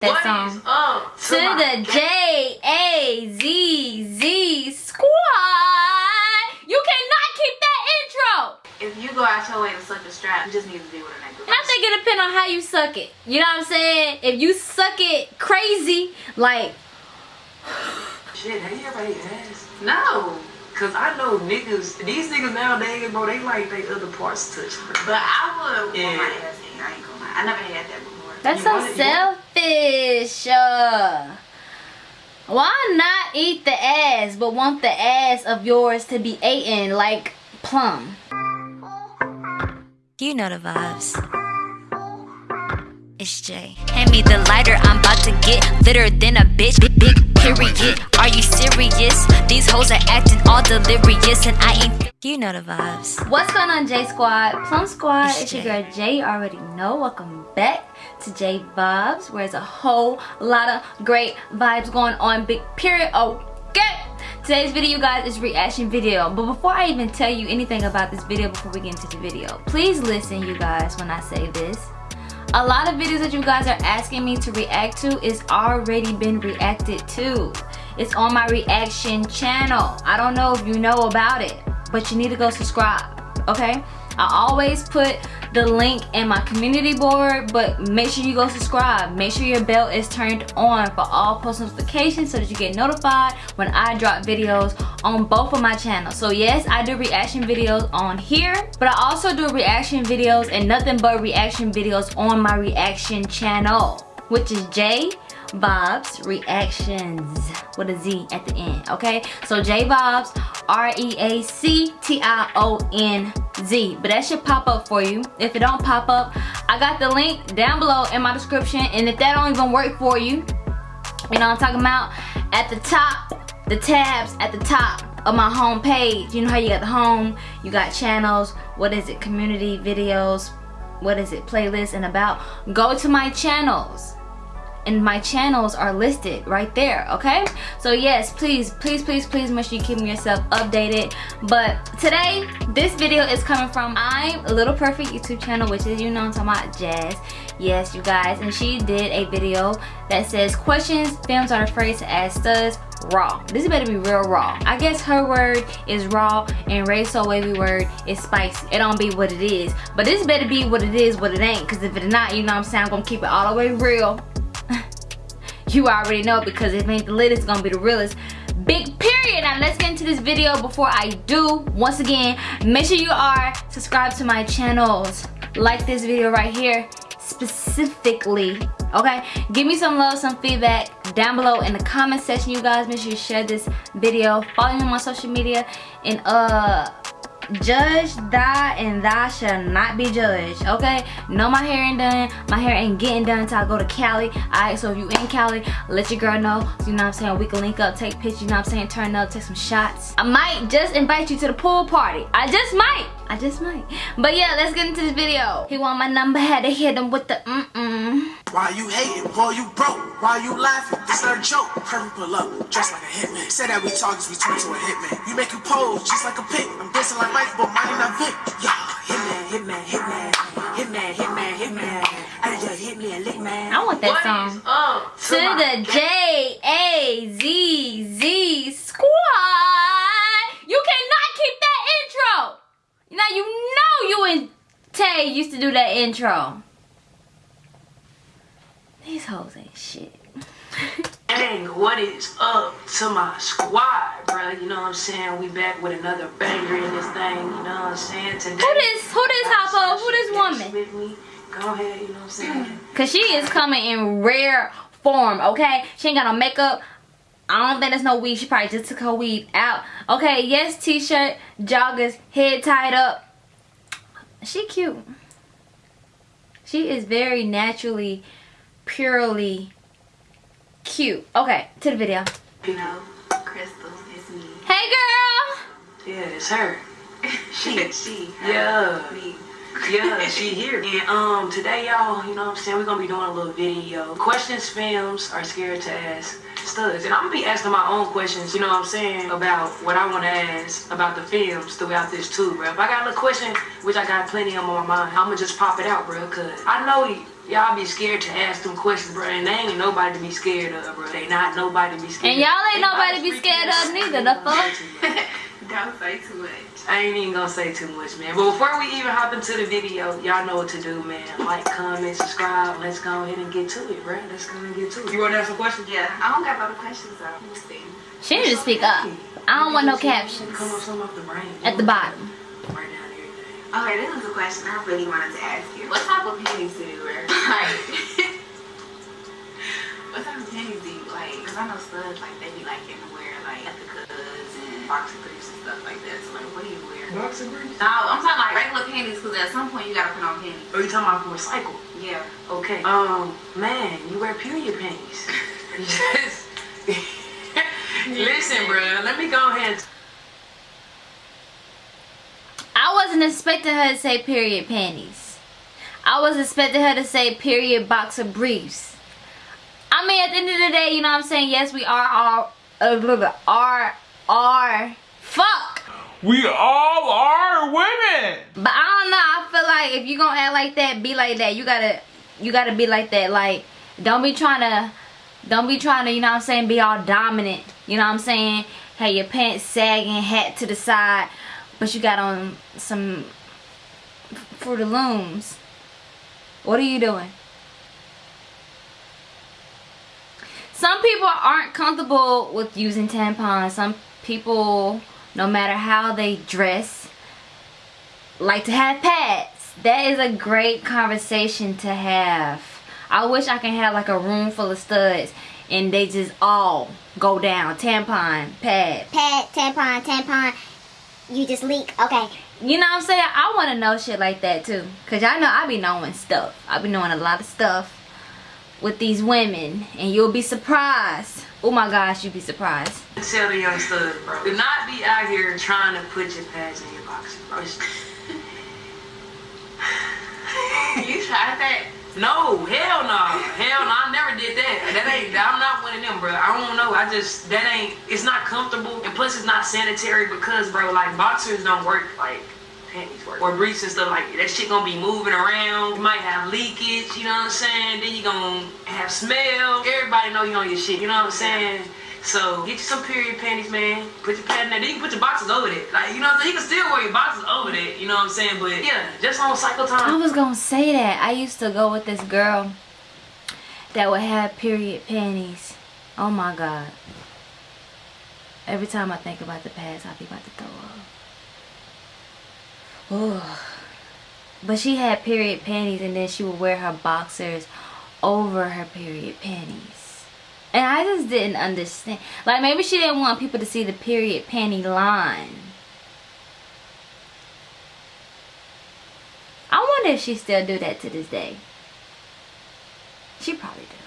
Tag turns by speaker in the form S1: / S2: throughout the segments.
S1: that
S2: What
S1: song.
S2: is up
S1: To
S2: my-
S1: the J A Z Z squad. You cannot keep that intro.
S2: If you go out your way to suck a strap, you just need to deal with a nigga.
S1: And I think it depends on how you suck it. You know what I'm saying? If you suck it crazy, like
S3: Shit, have you ever ate ass?
S2: No,
S3: Cause I know niggas, these niggas nowadays, bro, they like they other parts touched.
S2: but I would
S3: Yeah.
S2: want my ass. I ain't gonna lie. I never had that before.
S1: That's so
S3: want it, you
S1: selfish. Uh, why not eat the ass, but want the ass of yours to be eaten like plum?
S4: You know the vibes. It's Jay. Hand me the lighter, I'm about to get litter than a bitch. Big, big period. Are you serious? These hoes are acting all delirious, and I ain't. You know the vibes.
S1: What's going on, J Squad? Plum Squad,
S4: It's
S1: it's your girl Jay. You already know. Welcome back to J Vibes, where there's a whole lot of great vibes going on. Big period. Okay. Today's video, guys, is reaction video. But before I even tell you anything about this video, before we get into the video, please listen, you guys, when I say this. A lot of videos that you guys are asking me to react to is already been reacted to. It's on my reaction channel. I don't know if you know about it, but you need to go subscribe, okay? I always put the link in my community board, but make sure you go subscribe. Make sure your bell is turned on for all post notifications so that you get notified when I drop videos on both of my channels. So yes, I do reaction videos on here, but I also do reaction videos and nothing but reaction videos on my reaction channel, which is J Bob's Reactions with a Z at the end, okay? So J Bob's R-E-A-C-T-I-O-N-Z. But that should pop up for you. If it don't pop up, I got the link down below in my description. And if that don't even work for you, you know I'm talking about? At the top, the tabs at the top of my home page. You know how you got the home, you got channels, what is it, community videos, what is it, playlists and about. Go to my channels and my channels are listed right there okay? So yes please please please please make sure you keep yourself updated. But today this video is coming from i'm little perfect youtube channel which is you know i'm talking about jazz. Yes you guys and she did a video that says questions fems are afraid to ask studs raw. This better be real raw. I guess her word is raw and ray so wavy word is spicy. It don't be what it is but this better be what it is what it ain't because if it's not you know what i'm saying i'm gonna keep it all the way real you already know because if it ain't the lit it's gonna be the realest. Big period. Now let's get into this video before i do. Once again make sure you are subscribed to my channels. Like this video right here specifically okay? Give me some love some feedback down below in the comment section. You guys make sure you share this video. Follow me on my social media and uh judge thy and thou shall not be judged. Okay? No my hair ain't done. My hair ain't getting done until i go to cali. All right so if you in cali let your girl know. You know what i'm saying? We can link up take pictures you know what i'm saying? Turn up take some shots. I might just invite you to the pool party. I just might i just might but yeah let's get into this video he want my number had to hit him with the mm-mm
S5: Why you hating? Boy, you broke. Why you laughing? This not a joke. Perfect pull up, dressed like a hitman. Say that we talk as we turn to a hitman. You make you pose just like a pig. I'm dancing like Mike, but mine not Vic. Yeah, hitman, hitman, hitman, hitman, hitman, hitman. I just hit me a lick man.
S1: i want that
S2: What
S1: song
S2: is up
S1: to
S2: my-
S1: the J A Z Z squad. You cannot keep that intro. Now you know you and Tay used to do that intro. These hoes ain't shit.
S3: Dang, what is up to my squad, bro? You know what I'm saying? We back with another banger in this thing. You know what I'm saying? Today,
S1: Who this? Who this Hoppo? Who this woman?
S3: With me. Go ahead, you know what I'm saying?
S1: Cause she is coming in rare form. Okay, she ain't got no makeup. I don't think there's no weed. She probably just took her weed out. Okay, yes, t-shirt, joggers, head tied up. She cute. She is very naturally, purely cute. Okay, to the video.
S3: You know,
S2: Crystal, it's me.
S1: Hey girl!
S3: yeah, it's her. She,
S2: she.
S3: Yeah.
S2: Me.
S3: Yeah, she here. And um, today, y'all, you know what I'm saying? We're gonna be doing a little video. Questions fems are scared to ask studs. And I'm gonna be asking my own questions, you know what I'm saying, about what I wanna ask about the fems throughout this too, bro. If I got a little question, which I got plenty of 'em on my mind, I'm gonna just pop it out, bro, cause I know y'all be scared to ask them questions, bro. And they ain't nobody to be scared of, bro. They not nobody to be scared
S1: And y'all ain't nobody to be scared of neither, the fuck?
S2: Don't say too much.
S3: I ain't even gonna say too much, man. But before we even hop into the video, y'all know what to do, man. Like, comment, subscribe. Let's go ahead and get to it, bro. Let's go and get to it. You wanna ask some questions?
S2: Yeah, I don't got a lot of questions though. Let me see.
S1: She need to speak up. I don't want no captions.
S3: Come up some off the brain.
S1: At the bottom.
S3: Right down everything.
S2: Okay, this is a question I really wanted to ask you. What type of panties do you wear? Like, what type of panties do you like? Because I know studs, like, they be like getting to wear, like, Ethikas and boxer briefs and stuff like that. So, like, what do you wear?
S3: Boxer briefs?
S2: No, I'm talking like regular panties because at some point you gotta put on panties.
S3: Are you talking about for a cycle?
S2: Yeah.
S3: Okay. Um, man, you wear period panties. yes. Listen, bro. Let me go ahead.
S1: I wasn't expecting her to say period panties. I was expecting her to say period boxer briefs. I mean, at the end of the day, you know what I'm saying? Yes, we are all, uh, blah, blah, are, are, fuck.
S6: We all are women.
S1: But I don't know. I feel like if you gonna act like that, be like that. You gotta, you gotta be like that. Like, don't be trying to, don't be trying to, you know what I'm saying, be all dominant. You know what I'm saying? Have your pants sagging, hat to the side, but you got on some Fruit of Looms. What are you doing? Some people aren't comfortable with using tampons. Some people, no matter how they dress, like to have pads. That is a great conversation to have. I wish I can have like a room full of studs and they just all go down. Tampon, pad.
S7: pad, tampon, tampon, you just leak. Okay.
S1: You know what I'm saying? I want to know shit like that too. Cause y'all know I be knowing stuff. I be knowing a lot of stuff with these women. And you'll be surprised. Oh my gosh, you'd be surprised.
S3: Tell the young stud, bro. Do not be out here trying to put your pads in your boxes, bro.
S2: You tried that?
S3: No, hell no. Hell no, I never did that. That ain't, I'm not one of them, bro. I don't know. I just, that ain't, it's not comfortable. And plus, it's not sanitary because, bro, like, boxers don't work like panties work. Or briefs and stuff like that. shit gonna be moving around. You might have leakage, you know what I'm saying? Then you gonna have smell. Everybody know you on your shit, you know what I'm saying? So get you some period panties, man. Put your pad in there. Then you can put your boxes over it. Like, you know what I'm saying? You can still wear your boxes over it, you know what I'm saying? But yeah, just on cycle time.
S1: I was gonna say that. I used to go with this girl that would have period panties. Oh my god. Every time I think about the past, I be about to throw But she had period panties and then she would wear her boxers over her period panties. And I just didn't understand. Like maybe she didn't want people to see the period panty line. I wonder if she still do that to this day. She probably do.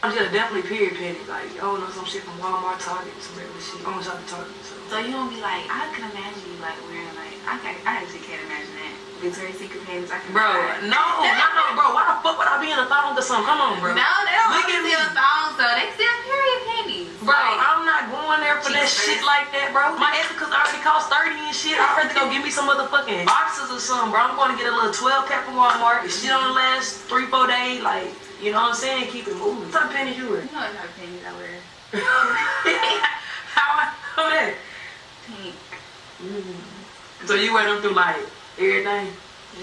S3: I'm just definitely period panties. Like, I don't know, some shit from Walmart, Target, some regular shit. I'm shop at Target, so.
S2: So you don't be like, I can imagine you like wearing like, I, can, I actually can't imagine that. Victoria's Secret panties, I can
S3: Bro, no, no, no, bro. Why the fuck would I be in a thong or something? Come on, bro.
S2: No, they don't
S3: Look at me.
S2: still thongs though. They still period panties.
S3: Bro,
S2: Like,
S3: I'm not going there for that shit like that, bro. My Ethikas already cost 30 and shit. I'd rather go give me some motherfucking boxes or something, bro. I'm going to get a little 12 pack from Walmart. Shit on the last three, four days. Like, you know what I'm saying? Keep it moving. What type of panties you wear?
S2: you know what type of panties I wear?
S3: How I know that?
S2: Pink. Mm-hmm.
S3: So you wear them through like everything?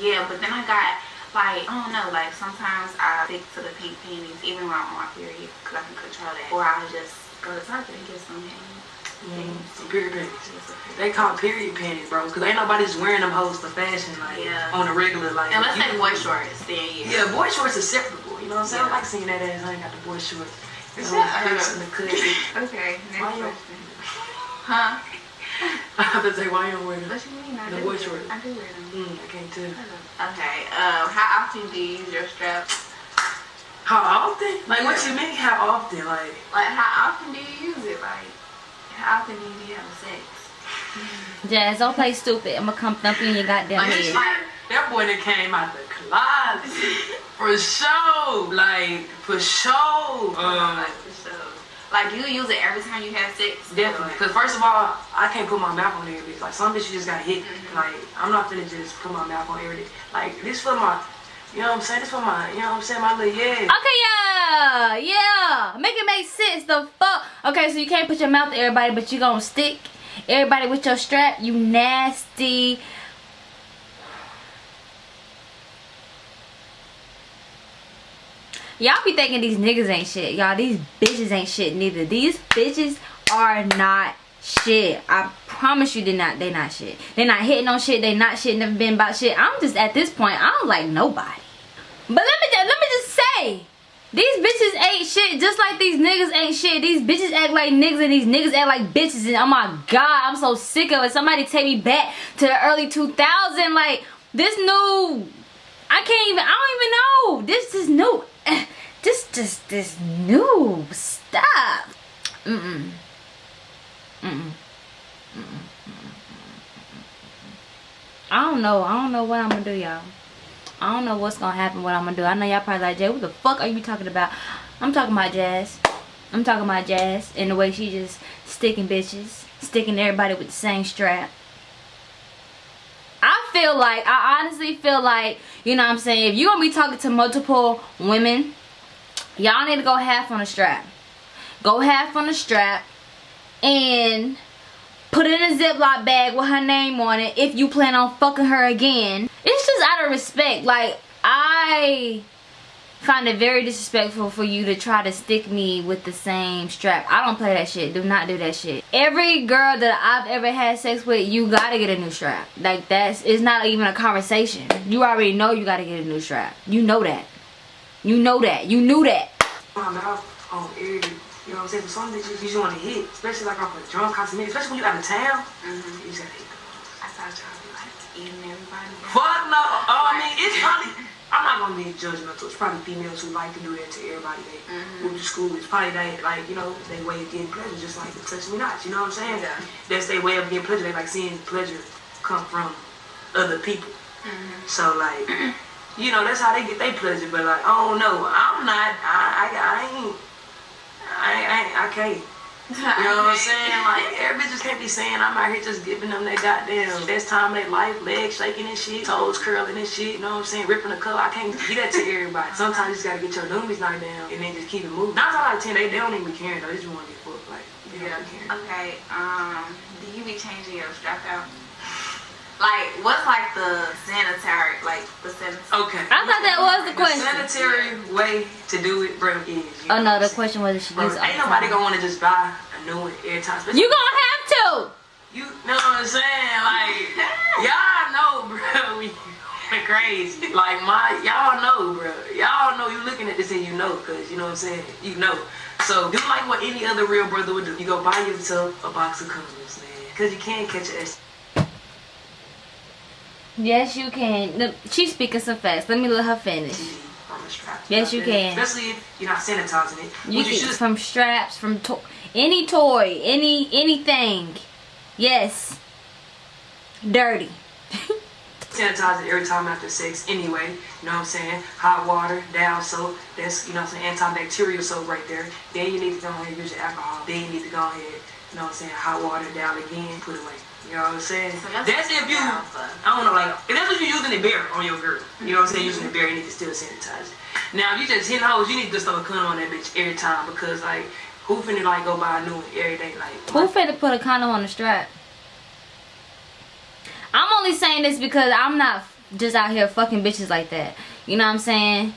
S2: Yeah, but then I got like I don't know, like sometimes I stick to the pink panties even when I'm on my period because I can control that, or I'll just go to Target and get some mm-hmm. panties.
S3: Some period panties.
S2: Just a period.
S3: They call period panties, bro, because ain't nobody just wearing them hoes for fashion, like,
S2: Yeah.
S3: on a regular, like.
S2: Unless
S3: you-
S2: they boy shorts, then yeah.
S3: Yeah, boy shorts acceptable. You know what I'm saying? I
S2: Yeah.
S3: like seeing that ass. I ain't got the boy shorts. You know,
S2: Shut up.
S3: clips in the cut.
S2: Okay, next
S3: Why
S2: question. Huh?
S3: I have to say, why you don't wear them?
S2: What you mean? I
S3: The
S2: do
S3: boy
S2: wear-
S3: shorts.
S2: I do wear them.
S3: Mm, I can't tell.
S2: Okay. Um, how often do you use your straps?
S3: How often? Like, what you mean? How often? Like,
S2: Like, how often do you use it? Like, how often do you have sex?
S1: Jazz, don't play stupid. I'm gonna come thump you in your goddamn
S3: like
S1: head.
S3: that boy that came out the closet for sure. Like, for sure. Um,
S2: like, for sure. Like, you use it every time you have sex?
S3: Definitely. Because first of all, I can't put my mouth on every bitch. Like some bitches just got hit. Like I'm not finna just put my mouth on every Like this for my You know what I'm saying? This for my, you know what I'm saying? My little yeah.
S1: Okay, yeah, yeah. Make it make sense. The fuck. Okay, so you can't put your mouth to everybody, but you gonna stick everybody with your strap. You nasty. Y'all be thinking these niggas ain't shit. Y'all, these bitches ain't shit neither. These bitches are not shit. I promise you they not they not shit. They not hitting on shit. They not shit, never been about shit. I'm just at this point, I don't like nobody. But let me just let me just say, these bitches ain't shit just like these niggas ain't shit. These bitches act like niggas and these niggas act like bitches and oh my god, I'm so sick of it. Somebody take me back to the early 2000 like this new I can't even I don't even know. This is new. Eh, this just this new stuff. Mm-mm. Mm-mm. I don't know. I don't know what I'm gonna do, y'all. I don't know what's gonna happen, what I'm gonna do. I know y'all probably like, Jay, what the fuck are you talking about? I'm talking about Jazz. I'm talking about Jazz and the way she just sticking bitches, sticking everybody with the same strap. Feel like, I honestly feel like, you know what I'm saying, if you're gonna be talking to multiple women, y'all need to go half on the strap. Go half on the strap and put it in a Ziploc bag with her name on it if you plan on fucking her again. It's just out of respect. Like, I find it very disrespectful for you to try to stick me with the same strap. I don't play that shit. Do not do that shit. Every girl that I've ever had sex with, you gotta get a new strap. Like, that's, it's not even a conversation. You already know you gotta get a new strap. You know that. You know that. You knew that.
S3: My mouth on air. You know what I'm saying? For some bitches, you just want to hit, especially like off a drunk cosmetic, especially when you out of town.
S2: Mm-hmm.
S3: You just gotta hit.
S2: I thought y'all be like eating everybody.
S3: Fuck no. Oh, I mean, it's probably. I'm not gonna be judgmental. It's probably females who like to do that to everybody they
S2: Mhm.
S3: move to school. It's probably they like you know they way of getting pleasure, just like the touch me not. You know what I'm saying?
S2: Yeah.
S3: That's their way of getting pleasure. They like seeing pleasure come from other people.
S2: Mm-hmm.
S3: So like, you know, that's how they get their pleasure. But like, oh no, I'm not. I I, I ain't. I ain't. I can't. You know what I'm saying? Like, every bitch just can't be saying I'm out here just giving them that goddamn best time of their life, legs shaking and shit, toes curling and shit, you know what I'm saying? Ripping the color. I can't get that to everybody. Sometimes you just gotta get your noomies knocked down and then just keep it moving. Nine times out of ten, they, they don't even be caring though. They just wanna get fucked. Like,
S2: Yeah.
S3: be caring.
S2: Okay. Um. Do you be changing your strap out? Like, what's like the sanitary, like the sanitary?
S3: Okay.
S1: I thought that was the question.
S3: The
S1: question.
S3: sanitary way to do it, bro, is. You
S1: Oh no, the
S3: what I'm saying?
S1: question was if she
S3: Bro,
S1: uses
S3: ain't nobody gonna wanna just buy a new one every time.
S1: You gonna have to.
S3: You know what I'm saying? Like, y'all know, bro. We we crazy. Like, my, y'all know, bro. Y'all know you looking at this and you know, because, you know what I'm saying? You know. So, do like what any other real brother would do. You go buy yourself a box of condoms, man. Because you can't catch an S.
S1: Yes, you can. No, She's speaking some fast. Let me let her finish.
S3: from.
S1: Yes, you can.
S3: Especially if you're not sanitizing it.
S1: You can
S3: should.
S1: from straps, from to any toy, any anything. Yes. Dirty.
S3: sanitize it every time after sex anyway. You know what I'm saying? Hot water, down soap. That's, you know what I'm saying, antibacterial soap right there. Then you need to go ahead and use your alcohol. Then you need to go ahead, you know what I'm saying, hot water down again, put it away. You know what I'm saying?
S2: So
S3: that's,
S2: that's
S3: if you,
S2: down
S3: I don't know, like, if that's what you're using the bear on your girl. You know what I'm saying? Using the bear, you need to still sanitize it. Now, if you just hitting hoes, you need to just throw a condom on that bitch every time because, like, who finna, like, go buy a new one every day? Like,
S1: Who finna put a condom on the strap? I'm only saying this because I'm not just out here fucking bitches like that. You know what I'm saying?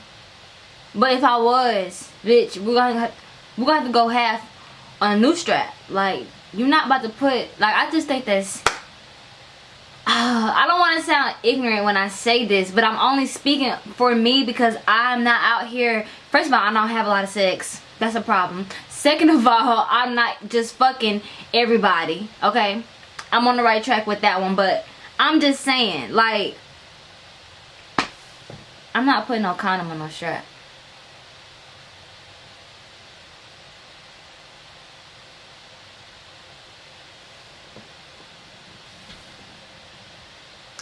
S1: But if I was, bitch, we're gonna have, we're gonna have to go half on a new strap. Like you're not about to put like I just think that's. Uh, I don't want to sound ignorant when I say this, but I'm only speaking for me because I'm not out here. First of all, I don't have a lot of sex. That's a problem. Second of all, I'm not just fucking everybody. Okay, I'm on the right track with that one, but I'm just saying, like, I'm not putting no condom on no strap.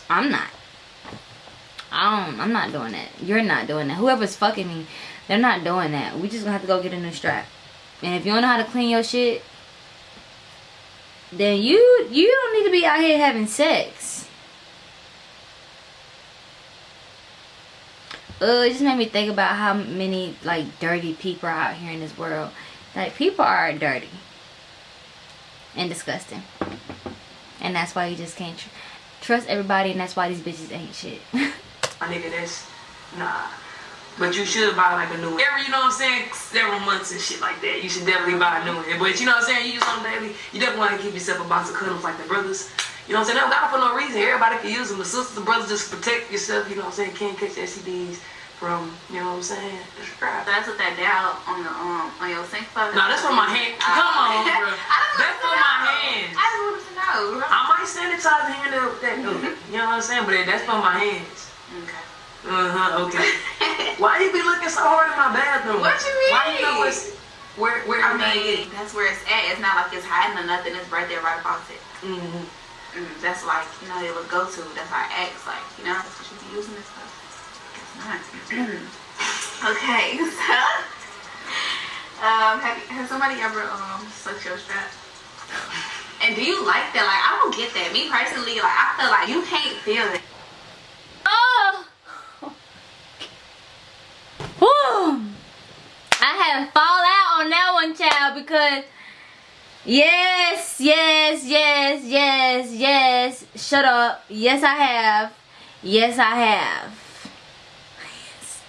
S1: I'm not. I don't, I'm not doing that. You're not doing that. Whoever's fucking me, they're not doing that. We just gonna have to go get a new strap. And if you don't know how to clean your shit, then you you don't need to be out here having sex. uh, it just made me think about how many like dirty people are out here in this world. Like people are dirty and disgusting, and that's why you just can't trust everybody, and that's why these bitches ain't shit.
S3: My nigga, that's nah. But you should buy like a new one. Every, you know what I'm saying, several months and shit like that. You should definitely buy a new one. But you know what I'm saying, you use them daily, you definitely want to keep yourself a box of condoms like the brothers. You know what I'm saying? They don't got it for no reason. Everybody can use them. The sisters, the brothers, just protect yourself. You know what I'm saying? Can't catch STDs from, you know what I'm saying? Just.
S2: So that's what that down on the um on your sink for.
S3: No, that's for my hand. Come on, bro. That's for my hands.
S2: I just wanted to know.
S3: I might sanitize the hand up with that. though. You know what I'm saying? But that's for my hands.
S2: Okay.
S3: Uh-huh, okay. Why you be looking so hard in my bathroom?
S2: What you mean?
S3: Why you know what's where where
S2: I mean, that's where it's at. It's not like it's hiding or nothing. It's right there, right about it.
S3: Mm-hmm.
S2: Mm, that's like, you know, it would go to. That's why I asked, like, you know, that's what you be using this stuff. Guess not. okay, so, um, have, you, has somebody ever, um, sucked your strap? And do you like that? Like, I don't get that. Me personally, like, I feel like you can't feel it.
S1: Oh! I had fall out on that one, child, because yes, yes, yes, yes, yes. Shut up. Yes, I have. Yes, I have. Yes.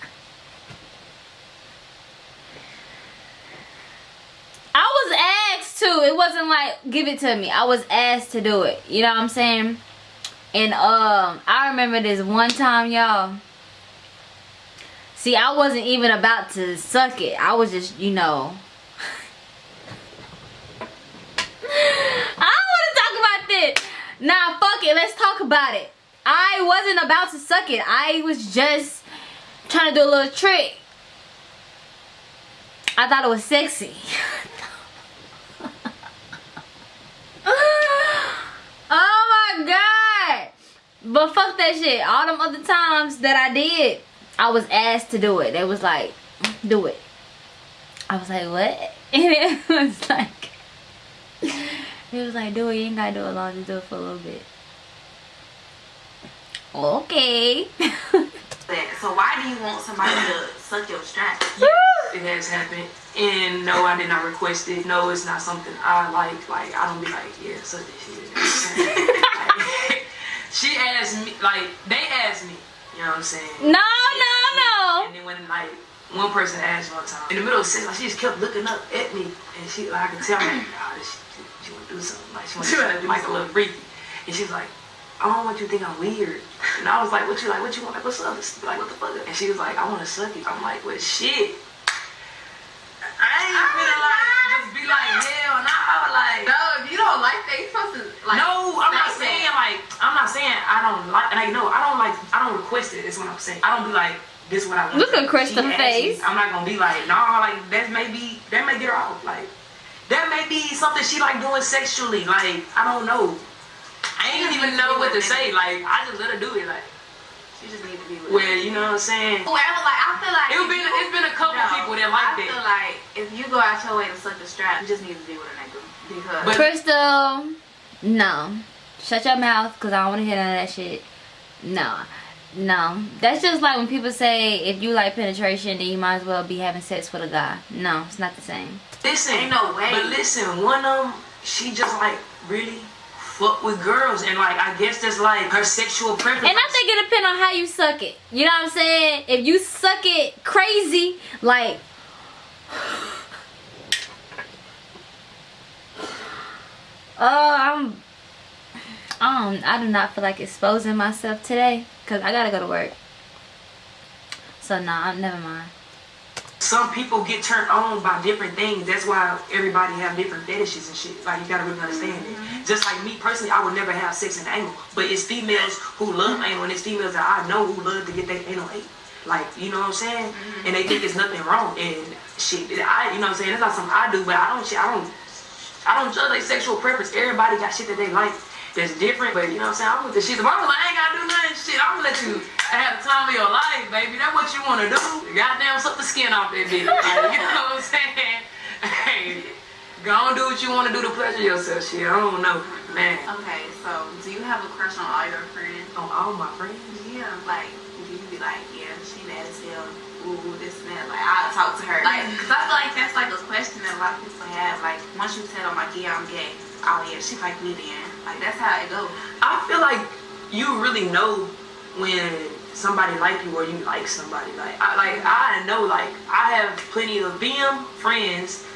S1: I was asked to. It wasn't like give it to me. I was asked to do it. You know what I'm saying? And um, I remember this one time, y'all. See, I wasn't even about to suck it. I was just, you know. I don't want to talk about this. Nah, fuck it. Let's talk about it. I wasn't about to suck it. I was just trying to do a little trick. I thought it was sexy. oh my god. But fuck that shit. All them other times that I did, I was asked to do it. They was like, do it. I was like, what? And it was like, it was like, do it. You ain't gotta do it long. Just do it for a little bit. Okay.
S2: That. So why do you want somebody to suck your strap?
S3: It has happened. And no, I did not request it. No, it's not something I like. Like, I don't be like, yeah, suck this shit. Like, she asked me, like, they asked me. You know what I'm saying?
S1: no, no, no.
S3: And then when, like, one person asked me one time, in the middle of sex, like, she just kept looking up at me. And she, like, I could tell, like, nah, this, she, she want to do something. Like, she want to do something, like, a little freaky. And she was like, I don't want you to think I'm weird. And I was like, what you like, what you want? Like, what's up? Like, what the fuck? And she was like, I want to suck you. I'm like, well, shit. I ain't finna like, just be like, hell nah, like.
S2: No, if you don't like that, you supposed to like.
S3: No, I'm not saying
S2: that.
S3: like I'm not saying I don't like like no, I don't like I don't request it. it. Is what I'm saying. I don't be like this what I want.
S1: Look at Crystal
S3: She asked me.
S1: face.
S3: I'm not gonna be like nah, like that may be that may get her off. Like that may be something she like doing sexually. Like I don't know. I ain't even know what to say. Like I just let her do it. Like
S2: she just need to be with.
S3: well, you know what I'm saying.
S2: Whoever, like, I feel like
S3: It's
S2: if
S3: been
S2: you-
S3: it's been a couple
S2: No,
S3: people that like
S2: I
S3: that.
S2: feel like if you go out your way to suck the strap, you just need to be with a nigga because.
S3: But-
S1: Crystal, no. Shut your mouth because I don't want to hear none of that shit. No. No. That's just like when people say if you like penetration, then you might as well be having sex with a guy. No, it's not the same.
S3: Listen,
S2: Ain't no way.
S3: But listen, one of them, she just like really fuck with girls, and like I guess that's like her sexual preference.
S1: And I think it depends on how you suck it. You know what I'm saying? If you suck it crazy, like Oh, I'm I don't I do not feel like exposing myself today cuz I got to go to work. So nah, never mind.
S3: Some people get turned on by different things. That's why everybody have different fetishes and shit. Like you gotta really understand it. Mm-hmm. Just like me personally, I would never have sex in the anal, but it's females who love anal, and it's females that I know who love to get their anal ate. Like you know what I'm saying? Mm-hmm. And they think there's nothing wrong. And shit, I you know what I'm saying? That's not something I do, but I don't shit. I don't. I don't judge their sexual preference. Everybody got shit that they like that's different, but you know what I'm saying? I'm with the shit. If I'm like, I ain't gotta do nothing, shit, I'm gonna let you have the time of your life, baby. That's what you wanna do. Goddamn, suck the skin off that bitch. Like, you know what I'm saying? Hey, go on do what you wanna do to pleasure yourself, shit. I don't know, man.
S2: Okay, so do you have a crush on all your friends?
S3: On oh, all my friends.
S2: Yeah, like you be like, yeah, she mad as hell. Ooh, this and that. Like, I'll talk to her. Like, cause I feel like that's like a question that a lot of people have. Like, once you tell them, like, yeah, I'm gay. Oh, yeah, she like me then. Like, that's how it goes.
S3: I feel like you really know when somebody like you or you like somebody. Like I like I know like I have plenty of BM friends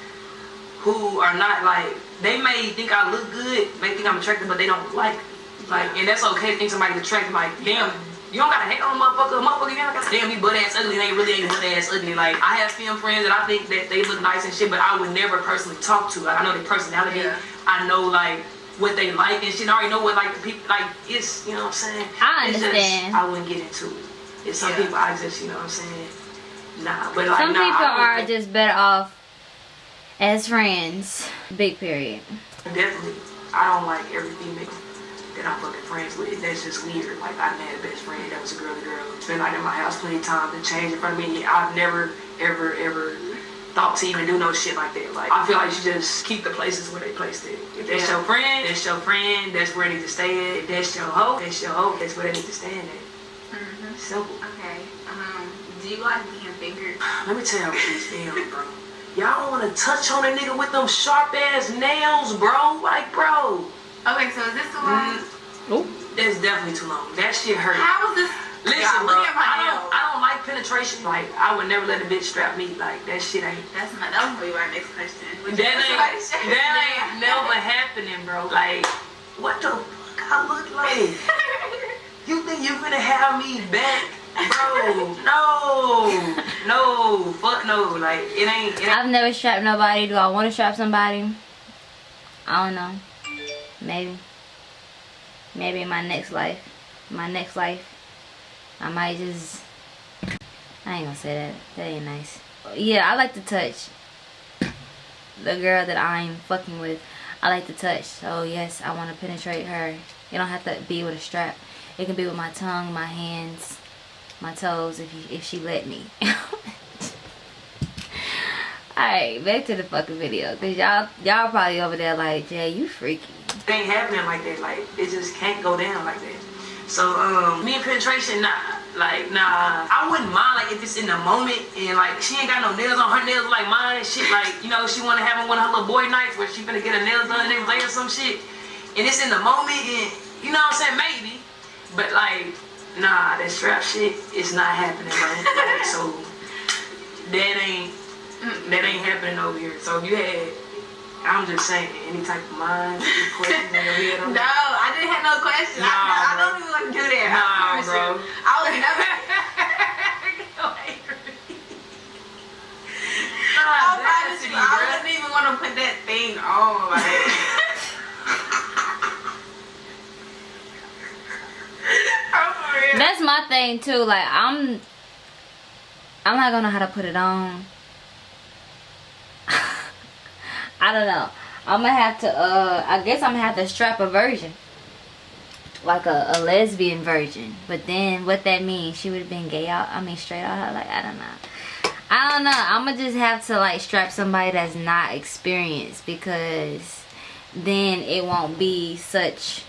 S3: who are not like they may think I look good, may think I'm attractive, but they don't like me. Like and that's okay to think somebody's attractive. Like damn, you don't gotta hate on a motherfucker. A motherfucker, you gotta damn he butt ass ugly. They really ain't butt ass ugly. Like I have fem friends that I think that they look nice and shit, but I would never personally talk to. Like I know their personality.
S2: Yeah.
S3: I know like what they like and shit. I already know what like the people like. It's you know what I'm saying.
S1: I
S3: It's just-
S1: understand.
S3: I wouldn't get into it. It's some
S2: Yeah.
S3: people I just you know what I'm saying. Nah, but like
S1: Some
S3: nah,
S1: people are
S3: would-
S1: just better off as friends. Big period.
S3: Definitely, I don't like every female that I'm fucking friends with. That's just weird. Like I had a best friend that was a girl to girl. Spent like in my house plenty of times to change in front of me. I've never, ever, ever thought to even do no shit like that. Like I feel like you just keep the places where they placed it. If that's
S2: Yeah.
S3: your friend, that's your friend. That's where they need to stay at. If that's your hoe, that's your hoe. That's where they need to stand at.
S2: Mm-hmm.
S3: Simple.
S2: Okay. Um, do you like being fingered?
S3: Let me tell you what these fems, bro. Y'all wanna touch on a nigga with them sharp ass nails, bro? Like, bro.
S2: Okay, so is this the one?
S3: That's definitely too long. That shit hurt.
S2: How was this?
S3: Listen, bro,
S2: look at my
S3: I don't, I don't like penetration. Like, I would never let a bitch strap me. Like, that shit ain't.
S2: That's my. That was gonna be my next question. Would
S3: That ain't, that ain't
S2: down?
S3: never happening, bro. Like, what the fuck I look like? You think you're gonna have me back? Bro, no, no, fuck no. Like, it ain't, it ain't.
S1: I've never strapped nobody. Do I want to strap somebody? I don't know. Maybe. Maybe in my next life. My next life. I might just. I ain't gonna say that. That ain't nice. Yeah, I like to touch. The girl that I'm fucking with, I like to touch. So, yes, I want to penetrate her. It don't have to be with a strap. It can be with my tongue, my hands, my toes, if you, if she let me. Alright, back to the fucking video. Cause y'all y'all probably over there like, Jay, you freaky.
S3: it ain't happening like that. Like it just can't go down like that. So um, me and penetration, nah, like nah. I wouldn't mind like if it's in the moment and like she ain't got no nails on her nails like mine and shit. Like you know she want to have one of her little boy nights where she finna get her nails done and every day or some shit. And it's in the moment and you know what I'm saying maybe, but like nah, that strap shit is not happening, bro. Like, so that ain't that ain't happening over here. So if you had I'm just saying, any type of mind, questions in your head,
S2: I didn't have no questions. I,
S3: Nah,
S2: I
S3: bro.
S2: don't even want to do that. I
S3: Nah,
S2: promise
S3: bro.
S2: you. I was never. I promise you, I wouldn't even want to put that thing on. Like. I'm for real.
S1: That's my thing too. Like I'm I'm not gonna know how to put it on. I don't know. I'm gonna have to uh I guess I'm gonna have to strap a version. Like a, a lesbian version. But then what that means, she would have been gay out I mean straight out like I don't know. I don't know. I'm gonna just have to like strap somebody that's not experienced because then it won't be such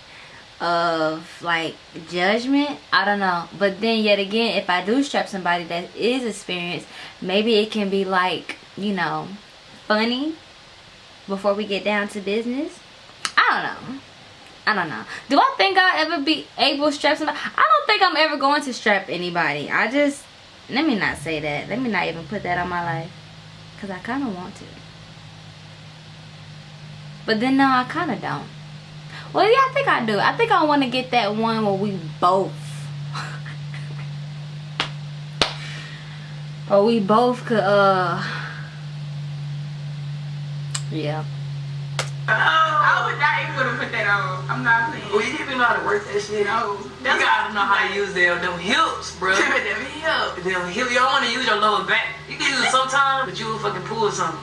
S1: of like judgment i don't know but then yet again if i do strap somebody that is experienced maybe it can be like you know funny before we get down to business i don't know i don't know do i think i'll ever be able to strap somebody i don't think i'm ever going to strap anybody i just let me not say that let me not even put that on my life because i kind of want to but then no i kind of don't well, yeah, I think I do. I think I want to get that one where we both. or we both could, uh. Yeah. Oh.
S2: I would not even want to put that on. I'm not playing.
S3: Well, you even know how to work that shit.
S2: No.
S3: You gotta know how to use them, them hips, bro.
S2: Them hips.
S3: them hips. You don't want to use your lower back. You can use it sometimes, but you will fucking pull something.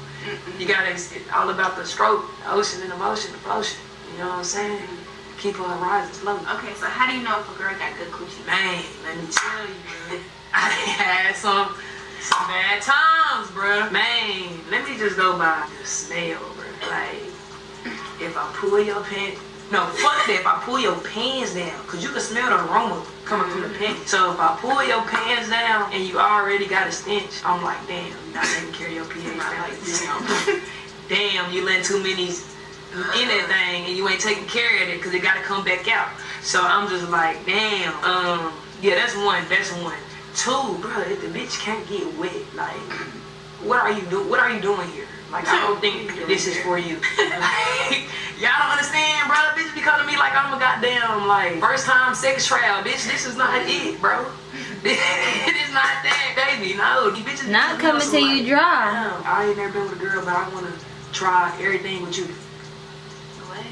S3: You gotta, it's all about the stroke, the ocean and the motion, the motion. You know what I'm saying? Keep her rising slowly.
S2: Okay, so how do you know if a girl got good coochie?
S3: Man, let me tell you, man. I had some some bad times, bro. Man, let me just go by the smell, bro. Like, if I pull your pants, No, fuck that. If I pull your pants down, cause you can smell the aroma coming from the panties. So if I pull your pants down and you already got a stench, I'm like, damn, you not taking care of your pH. Like, damn, damn, you letting too many in that thing and you ain't taking care of it because it got to come back out. So I'm just like, damn. Um, yeah, that's one. That's one. Two, bro, if the bitch can't get wet, like, what are you doing? What are you doing here? Like, I don't think this is for you. like, y'all don't understand, bro. Bitch be calling me like I'm a goddamn like first time sex trial, bitch. This is not it, bro. it is not that, baby. No, you bitches.
S1: Not
S3: be
S1: coming
S3: on
S1: till you dry.
S3: "Damn, I ain't never been with a girl, but I want to try everything with you.
S2: What?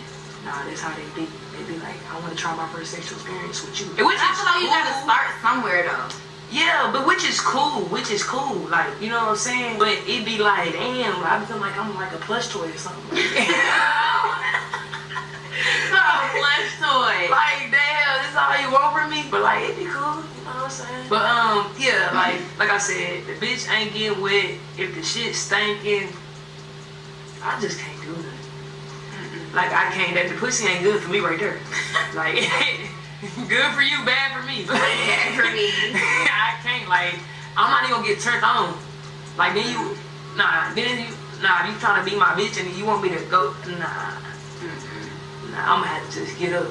S3: Nah, that's how they be. They be like, I want to try my first sexual experience with you.
S2: Which
S3: Which
S2: I
S3: is
S2: feel like you gotta start somewhere though.
S3: Yeah, but which is cool, which is cool. Like, you know what I'm saying? But it'd be like, damn, I feel like I'm like a plush toy or something.
S2: Oh, plush toy.
S3: like, damn, this is all you want from me? But like, it'd be cool, you know what I'm saying? But um, yeah, like, like I said, the bitch ain't getting wet. If the shit stinking, I just can't do nothing. Like, I can't. That the pussy ain't good for me right there. like, good for you, bad for me.
S2: Bad for me.
S3: I can't. Like, I'm not even gonna get turned on. Like, then you, nah, then you, nah, you trying to be my bitch and you want me to go, nah. Nah, I'm gonna have to just get up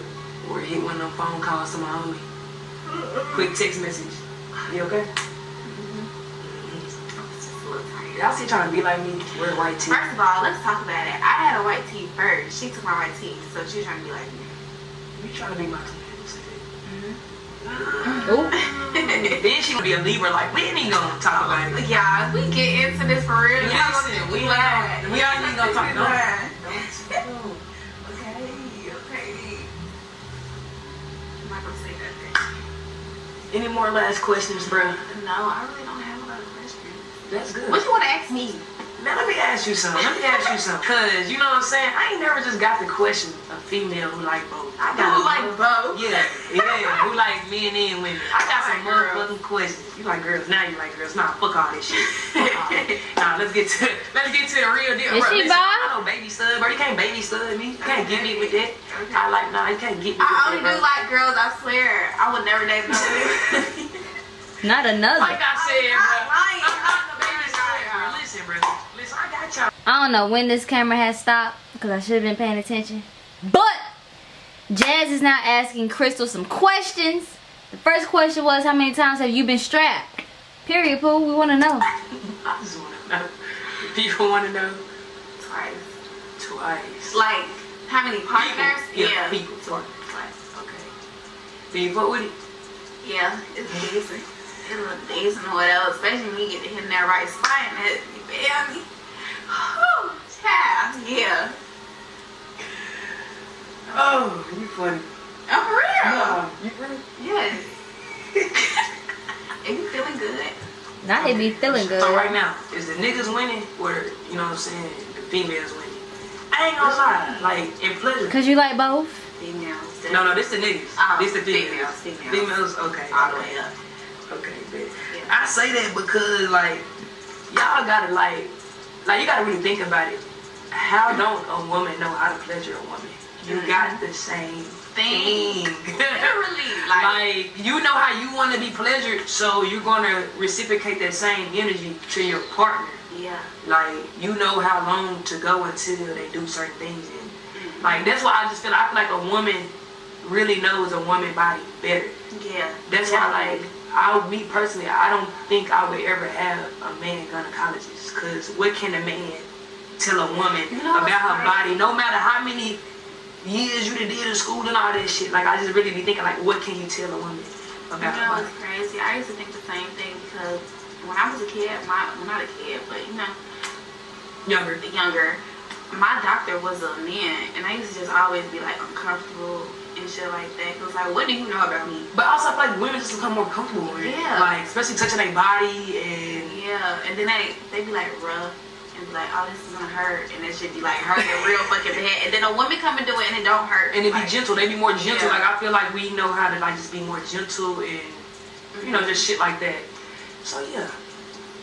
S3: or hit one of them phone calls to my homie. Quick text message. You okay? Mm-hmm. Y'all still trying to be like me, wear white teeth.
S2: First of all, let's talk about it. I had a white tee first. She took my white tee, so she's trying to be like me.
S3: You trying to be my twin.
S1: Ooh.
S3: then she gonna be a Libra like, we ain't even gonna talk about it.
S2: Yeah, if we get into this for real, y'all
S3: Listen, we
S2: we
S3: ain't we ain't even gonna talk.
S2: about.
S3: Don't-
S2: Okay, okay. I'm not gonna say nothing.
S3: Any more last questions, bro?
S2: No, I really don't have a lot of questions.
S3: That's good.
S2: What you want to ask me?
S3: Now let me ask you something. Let me ask you something. Cause you know what I'm saying? I ain't never just got the question a female who like both. I got
S2: Who like both?
S3: Yeah, yeah. who like men and women. I got some
S2: like girls.
S3: motherfucking questions. You like girls, now you like girls. Nah, fuck all this shit. Fuck all that. nah, let's get to let's get to the real deal.
S1: Is
S3: bro.
S1: she
S3: Listen,
S1: bi?
S3: I know baby stud, bro. You can't baby stud me. You can't get me with that. I like nah, you can't get me with
S2: I only
S3: that,
S2: do like girls, I swear. I would never date another.
S1: Not another.
S3: Like I said,
S2: I'm
S3: bro.
S2: not lying.
S3: I'm not the baby stud, bro. Listen, bro. Listen, I got y'all.
S1: I don't know when this camera has stopped because I should have been paying attention. But Jazz is now asking Crystal some questions. The first question was, how many times have you been strapped? Period, Pooh. We want to know.
S3: I just want to know. People want to know
S2: Twice.
S3: twice.
S2: Like, how many partners?
S3: People.
S2: Yeah.
S3: People.
S2: Twice.
S3: Okay. Do you fuck with it?
S2: Yeah, it's decent. it's look decent or whatever, especially when you get to hit that right spot and it, you feel me? Whew, child, yeah.
S3: Oh, you funny.
S2: Oh, for real?
S3: Oh, you funny.
S2: Yes. Are you feeling good?
S1: Now they be feeling good.
S3: So right now, is the niggas winning or, you know what I'm saying, the females winning? I ain't gonna lie. Like, in pleasure.
S1: Because you like both?
S2: Females.
S3: No, no, this the niggas.
S2: Oh,
S3: this the females.
S2: females, females.
S3: Females, okay.
S2: All the way up.
S3: Okay, bet.
S2: Yeah.
S3: I say that because like y'all gotta like like you gotta really think about it. How don't a woman know how to pleasure a woman? You mm-hmm. got the same thing.
S2: Literally, like,
S3: like you know how you want to be pleasured, so you're gonna reciprocate that same energy to your partner.
S2: yeah.
S3: Like you know how long to go until they do certain things, and mm-hmm. like that's why I just feel I feel like a woman really knows a woman body better.
S2: Yeah.
S3: That's why, like, I, me personally, I don't think I would ever have a man gynecologist. Cause what can a man tell a woman
S2: You know
S3: about her body? No matter how many years you did in school and all that shit. Like, I just really be thinking, like, what can you tell a woman
S2: You
S3: about her
S2: know,
S3: body?
S2: it's crazy. I used to think the same thing because when I was a kid, my well, not a kid, but you know,
S3: Younger.
S2: younger, my doctor was a man, and I used to just always be like uncomfortable and shit like that. Cause like, what do you know about me?
S3: But also, I feel like women just become more comfortable with it.
S2: Yeah.
S3: Like, especially touching their body and.
S2: Yeah, and then they they be like rough and be like, oh, this is gonna hurt, and it should be like hurting real fucking bad. And then a woman come and do it, and it don't hurt.
S3: And it be gentle. They be more gentle.
S2: Yeah.
S3: Like I feel like we know how to like just be more gentle and you know just shit like that. So yeah.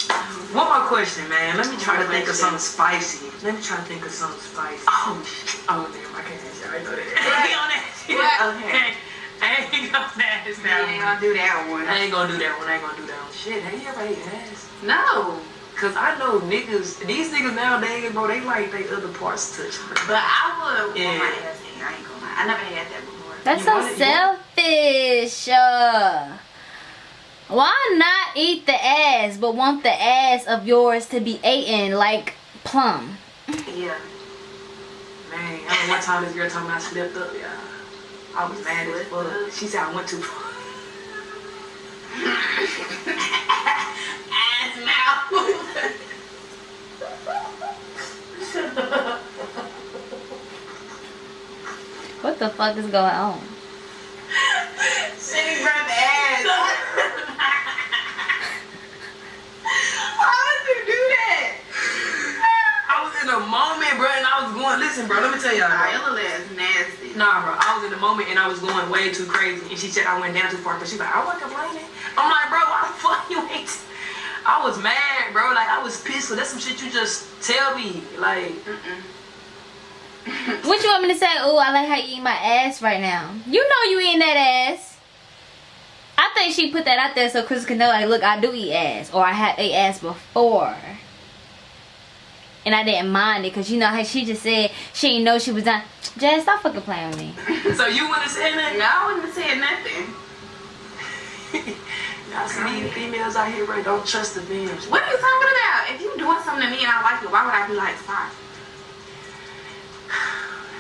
S3: Mm-hmm. One more question, man. Let me try to think of something spicy. Let me try to think of something spicy. Oh, shit. Oh, damn, I can't answer. I know that. I ain't on that.
S2: What?
S3: Okay. I ain't gonna ask
S2: You
S3: that
S2: ain't gonna do that one.
S3: I ain't gonna do that one. I ain't gonna do that one. Shit, have you ever ate ass?
S2: No.
S3: Cause I know niggas, these niggas nowadays, bro, they like they other parts touched.
S2: But I would
S3: Yeah.
S2: want my ass eaten. I ain't gonna lie. I never had that before.
S1: That's
S3: You
S1: so
S3: want it? You want-
S1: selfish. Uh, why not eat the ass but want the ass of yours to be eaten like plum?
S2: Yeah.
S3: Man, I remember one time this girl told me I slipped up, yeah. I was mad as fuck. She said I went too far.
S2: Ass mouth.
S1: What the fuck is going on?
S2: Shitty breath ass. Why would you do that?
S3: I was in a moment, bro, and I was going, listen, bro, let me tell y'all,
S2: Alright,
S3: bro.
S2: your little ass nasty.
S3: Nah, bro, I was in the moment and I was going way too crazy. And she said I went down too far, but she's like, I wasn't complaining. I'm like, bro, why the fuck you ain't? I was mad, bro. Like, I was pissed. So that's some shit you just tell me. Like,
S1: What you want me to say? Oh, I like how you eat my ass right now. You know you eating that ass. I think she put that out there so Chris can know, like, look, I do eat ass, or I have ate ass before, and I didn't mind it because you know how she just said she didn't know she was done. Jazz, stop fucking playing with me.
S3: so you wouldn't say that?
S2: No, I wouldn't have said nothing.
S3: Y'all see these females out here, bro, don't trust the females.
S2: What are you talking about? If you doing something to me and I like it, why would I be like, stop?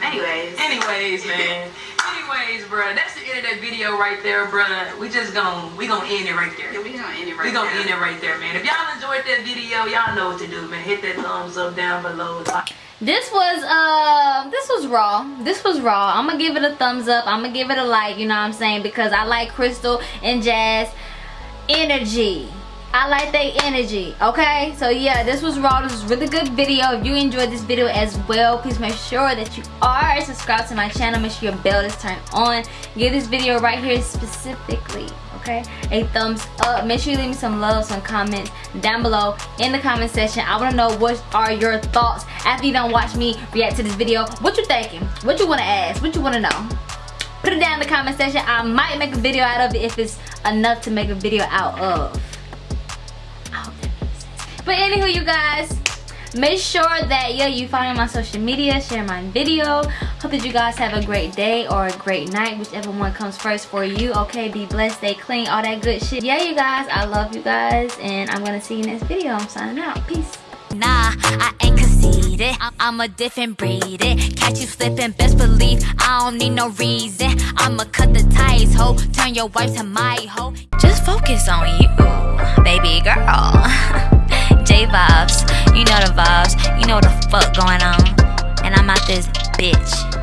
S2: Anyways.
S3: Anyways, man. Anyways, bro, that's the end of that video right there, bro. We just gonna we gonna end it right there.
S2: Yeah, we gonna end it right
S3: We gonna
S2: there.
S3: end it right there, man. If y'all enjoyed that video, y'all know what to do, man. Hit that thumbs up down below.
S1: This was uh this was raw. This was raw. I'm gonna give it a thumbs up. I'm gonna give it a like, you know what I'm saying? Because I like Crystal and Jazz energy. I like their energy, okay? So yeah, this was raw. This was really good video. If you enjoyed this video as well, please make sure that you are subscribed to my channel. Make sure your bell is turned on. Give this video right here specifically, okay? A thumbs up. Make sure you leave me some love, some comments down below in the comment section. I wanna know what are your thoughts after you don't watch me react to this video. What you thinking? What you wanna ask? What you wanna know? Put it down in the comment section. I might make a video out of it if it's enough to make a video out of. But anywho, you guys, make sure that yeah, you follow my social media, share my video. Hope that you guys have a great day or a great night, whichever one comes first for you. Okay, be blessed, stay clean, all that good shit. Yeah, you guys, I love you guys, and I'm gonna see you next video. I'm signing out. Peace.
S4: Nah, I ain't conceited. I'm a different breed. Eh, catch you slipping, best believe I don't need no reason. I'ma cut the ties, ho. Turn your wife to my hoe. Just focus on you, baby girl. Vibes, you know the vibes. You know what the fuck going on. And I'm out this bitch.